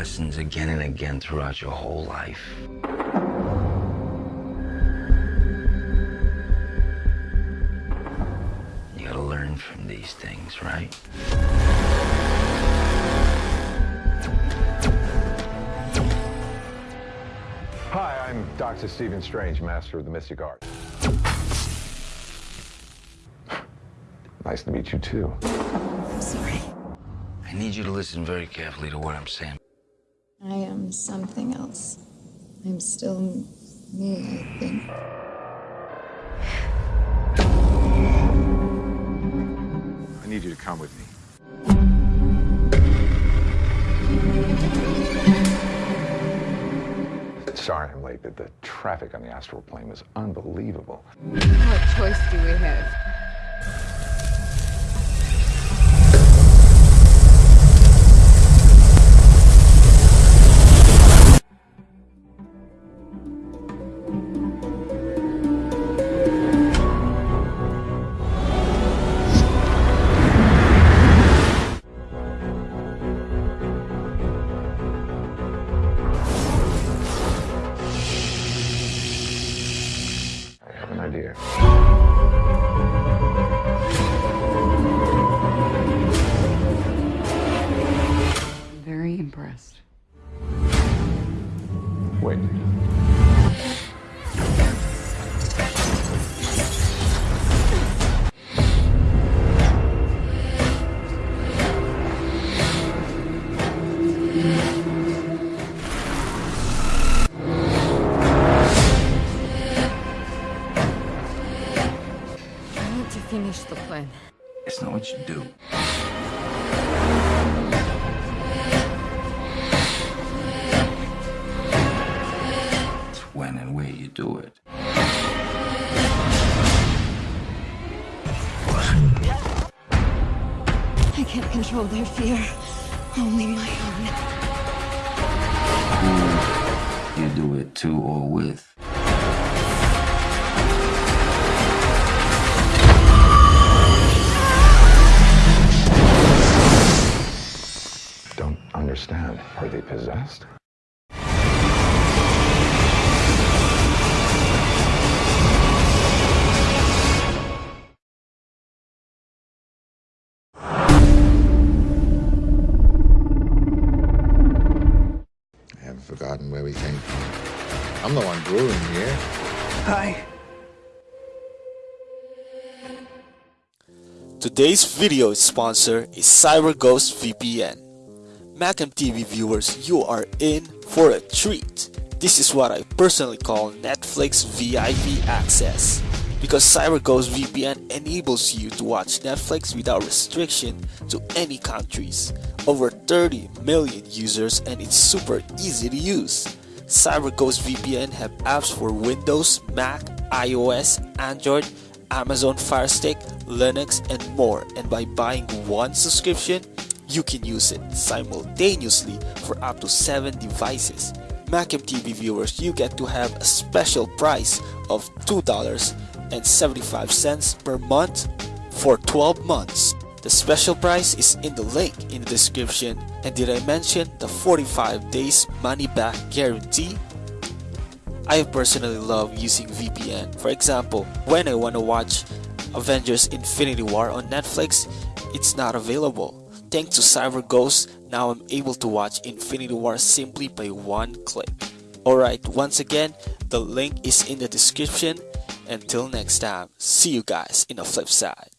lessons again and again throughout your whole life. You gotta learn from these things, right? Hi, I'm Dr. Stephen Strange, Master of the Mystic Art. Nice to meet you, too. I'm sorry. I need you to listen very carefully to what I'm saying. I am something else. I'm still me, I think. I need you to come with me. Sorry I'm late, but the traffic on the astral plane was unbelievable. What choice do we have? I to finish the plan. It's not what you do. It's when and where you do it. I can't control their fear, only my own. You do it to or with. Understand. Are they possessed? I haven't forgotten where we came from. I'm the one brewing here. Hi. Today's video sponsor is CyberGhost VPN. Macam TV viewers, you are in for a treat. This is what I personally call Netflix VIP access. Because CyberGhost VPN enables you to watch Netflix without restriction to any countries. Over 30 million users and it's super easy to use. CyberGhost VPN have apps for Windows, Mac, iOS, Android, Amazon Fire Stick, Linux, and more. And by buying one subscription, you can use it simultaneously for up to 7 devices. Macam TV viewers, you get to have a special price of $2.75 per month for 12 months. The special price is in the link in the description. And did I mention the 45 days money back guarantee? I personally love using VPN. For example, when I want to watch Avengers Infinity War on Netflix, it's not available. Thanks to CyberGhost, now I'm able to watch Infinity War simply by one click. Alright, once again, the link is in the description. Until next time, see you guys in the flip side.